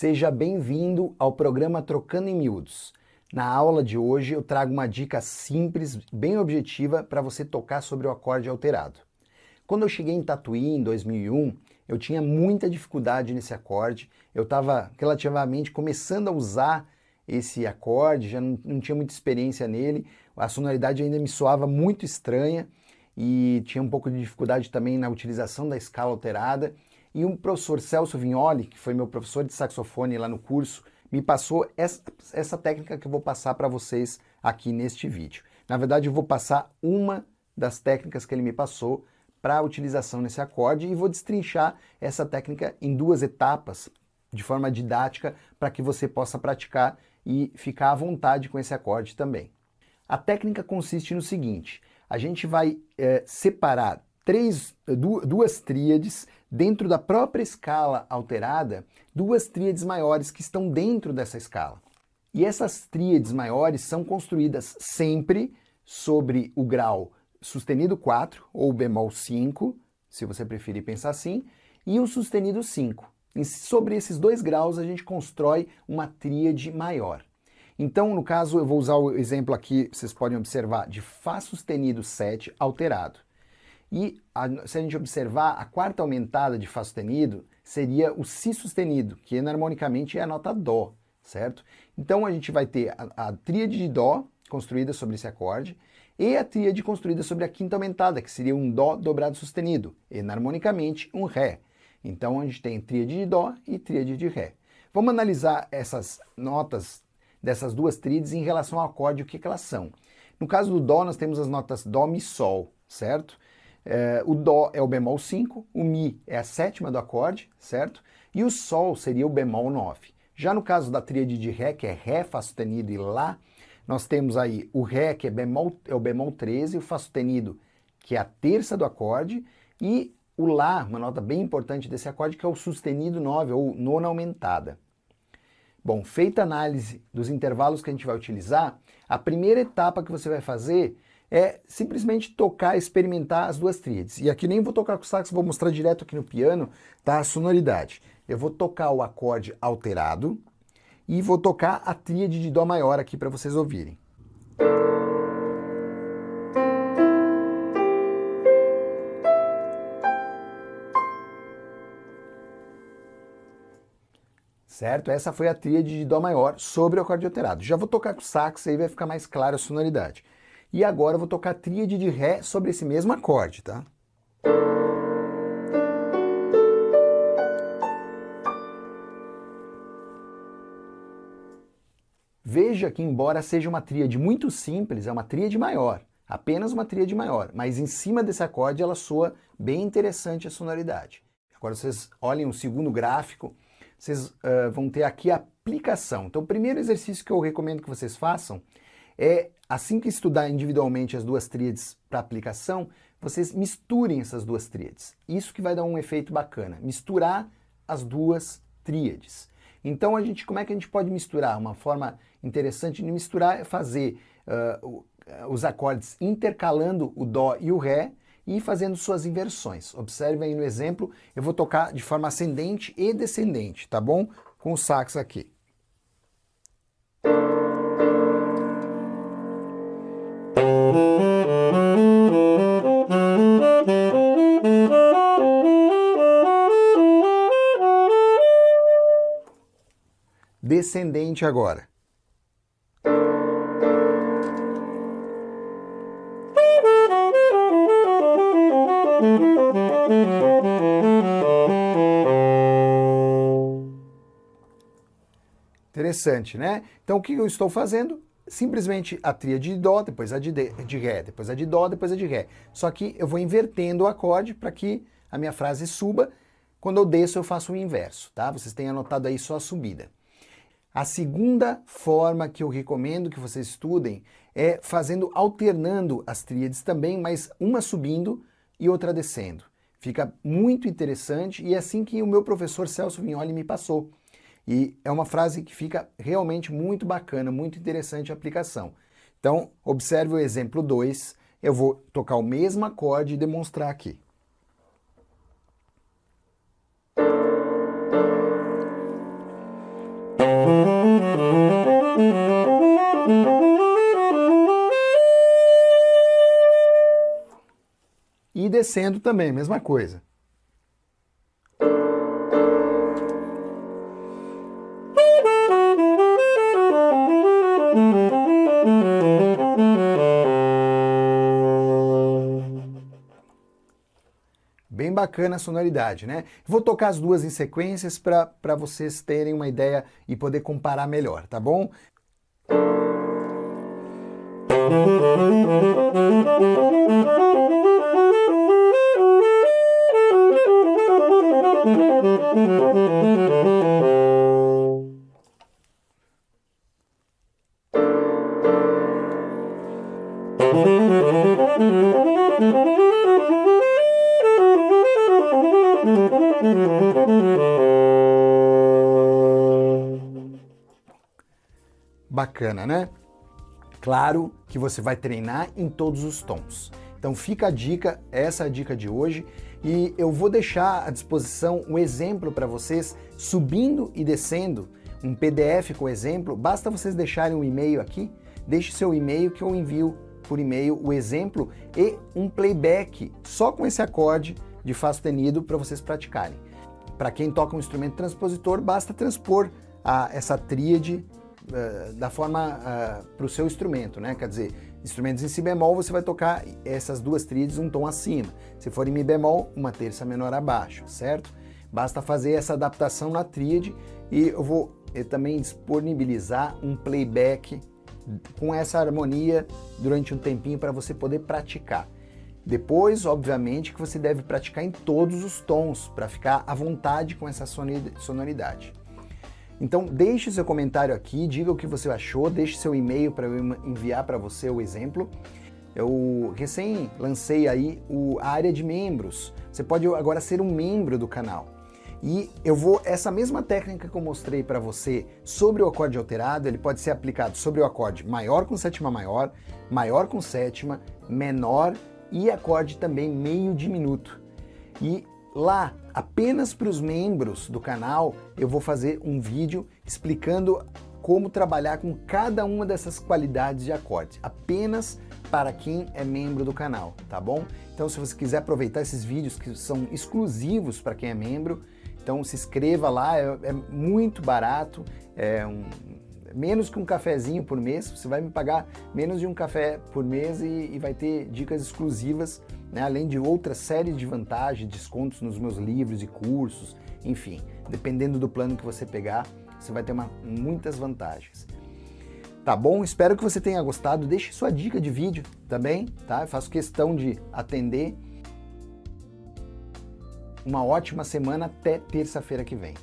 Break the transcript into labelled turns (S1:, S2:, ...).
S1: Seja bem-vindo ao programa Trocando em Miúdos. Na aula de hoje eu trago uma dica simples, bem objetiva para você tocar sobre o acorde alterado. Quando eu cheguei em Tatuí em 2001, eu tinha muita dificuldade nesse acorde, eu estava relativamente começando a usar esse acorde, já não, não tinha muita experiência nele, a sonoridade ainda me soava muito estranha e tinha um pouco de dificuldade também na utilização da escala alterada, e um professor Celso Vignoli, que foi meu professor de saxofone lá no curso, me passou essa, essa técnica que eu vou passar para vocês aqui neste vídeo. Na verdade, eu vou passar uma das técnicas que ele me passou para a utilização nesse acorde e vou destrinchar essa técnica em duas etapas, de forma didática, para que você possa praticar e ficar à vontade com esse acorde também. A técnica consiste no seguinte, a gente vai é, separar três, duas tríades dentro da própria escala alterada, duas tríades maiores que estão dentro dessa escala. E essas tríades maiores são construídas sempre sobre o grau sustenido 4 ou bemol 5, se você preferir pensar assim, e o sustenido 5. E sobre esses dois graus a gente constrói uma tríade maior. Então, no caso, eu vou usar o exemplo aqui, vocês podem observar, de Fá sustenido 7 alterado. E a, se a gente observar, a quarta aumentada de Fá sustenido seria o Si sustenido, que enarmonicamente é a nota Dó, certo? Então a gente vai ter a, a tríade de Dó construída sobre esse acorde e a tríade construída sobre a quinta aumentada, que seria um Dó dobrado sustenido, enarmonicamente um Ré. Então a gente tem tríade de Dó e tríade de Ré. Vamos analisar essas notas dessas duas tríades em relação ao acorde, o que, que elas são. No caso do Dó, nós temos as notas Dó, Mi, Sol, certo? É, o Dó é o bemol 5, o Mi é a sétima do acorde, certo? E o Sol seria o bemol 9. Já no caso da tríade de Ré, que é Ré, Fá sustenido e Lá, nós temos aí o Ré, que é, bemol, é o bemol 13, o Fá sustenido, que é a terça do acorde, e o Lá, uma nota bem importante desse acorde, que é o sustenido 9, ou nona aumentada. Bom, feita a análise dos intervalos que a gente vai utilizar, a primeira etapa que você vai fazer é simplesmente tocar, experimentar as duas tríades. E aqui nem vou tocar com o sax, vou mostrar direto aqui no piano, tá? A sonoridade. Eu vou tocar o acorde alterado e vou tocar a tríade de Dó maior aqui para vocês ouvirem. Certo? Essa foi a tríade de Dó maior sobre o acorde alterado. Já vou tocar com sax, aí vai ficar mais clara a sonoridade. E agora eu vou tocar tríade de Ré sobre esse mesmo acorde, tá? Veja que embora seja uma tríade muito simples, é uma tríade maior, apenas uma tríade maior, mas em cima desse acorde ela soa bem interessante a sonoridade. Agora vocês olhem o segundo gráfico, vocês uh, vão ter aqui a aplicação. Então o primeiro exercício que eu recomendo que vocês façam é, assim que estudar individualmente as duas tríades para aplicação, vocês misturem essas duas tríades. Isso que vai dar um efeito bacana, misturar as duas tríades. Então, a gente, como é que a gente pode misturar? Uma forma interessante de misturar é fazer uh, os acordes intercalando o Dó e o Ré e fazendo suas inversões. Observe aí no exemplo, eu vou tocar de forma ascendente e descendente, tá bom? Com o sax aqui. Descendente agora. Interessante, né? Então o que eu estou fazendo? Simplesmente a tríade de Dó, depois a de, de Ré, depois a de Dó, depois a de Ré. Só que eu vou invertendo o acorde para que a minha frase suba. Quando eu desço, eu faço o inverso, tá? Vocês têm anotado aí só a subida. A segunda forma que eu recomendo que vocês estudem é fazendo, alternando as tríades também, mas uma subindo e outra descendo. Fica muito interessante e é assim que o meu professor Celso Vignoli me passou. E é uma frase que fica realmente muito bacana, muito interessante a aplicação. Então, observe o exemplo 2, eu vou tocar o mesmo acorde e demonstrar aqui. E descendo também, mesma coisa. Bem bacana a sonoridade, né? Vou tocar as duas em sequências para vocês terem uma ideia e poder comparar melhor, tá bom? Bacana, né? Claro que você vai treinar em todos os tons. Então fica a dica, essa é a dica de hoje, e eu vou deixar à disposição um exemplo para vocês subindo e descendo, um PDF com exemplo, basta vocês deixarem um e-mail aqui, deixe seu e-mail que eu envio por e-mail o exemplo e um playback só com esse acorde de Fá sustenido para vocês praticarem. Para quem toca um instrumento transpositor, basta transpor a, essa tríade uh, da forma uh, eh, para o seu instrumento, né? Quer dizer, instrumentos em si bemol, você vai tocar essas duas tríades um tom acima. Se for em mi bemol, uma terça menor abaixo, certo? Basta fazer essa adaptação na tríade e eu vou eu também disponibilizar um playback com essa harmonia durante um tempinho para você poder praticar. Depois, obviamente, que você deve praticar em todos os tons para ficar à vontade com essa sonoridade. Então deixe seu comentário aqui, diga o que você achou, deixe seu e-mail para eu enviar para você o exemplo. Eu recém lancei aí o, a área de membros. Você pode agora ser um membro do canal. E eu vou, essa mesma técnica que eu mostrei para você sobre o acorde alterado, ele pode ser aplicado sobre o acorde maior com sétima maior, maior com sétima, menor e acorde também meio diminuto. E lá, apenas para os membros do canal, eu vou fazer um vídeo explicando como trabalhar com cada uma dessas qualidades de acordes, apenas para quem é membro do canal, tá bom? Então se você quiser aproveitar esses vídeos que são exclusivos para quem é membro, então se inscreva lá, é, é muito barato, é um, menos que um cafezinho por mês, você vai me pagar menos de um café por mês e, e vai ter dicas exclusivas, né, além de outra série de vantagens, descontos nos meus livros e cursos, enfim, dependendo do plano que você pegar, você vai ter uma, muitas vantagens. Tá bom? Espero que você tenha gostado. Deixe sua dica de vídeo também, tá? Eu faço questão de atender uma ótima semana até terça-feira que vem.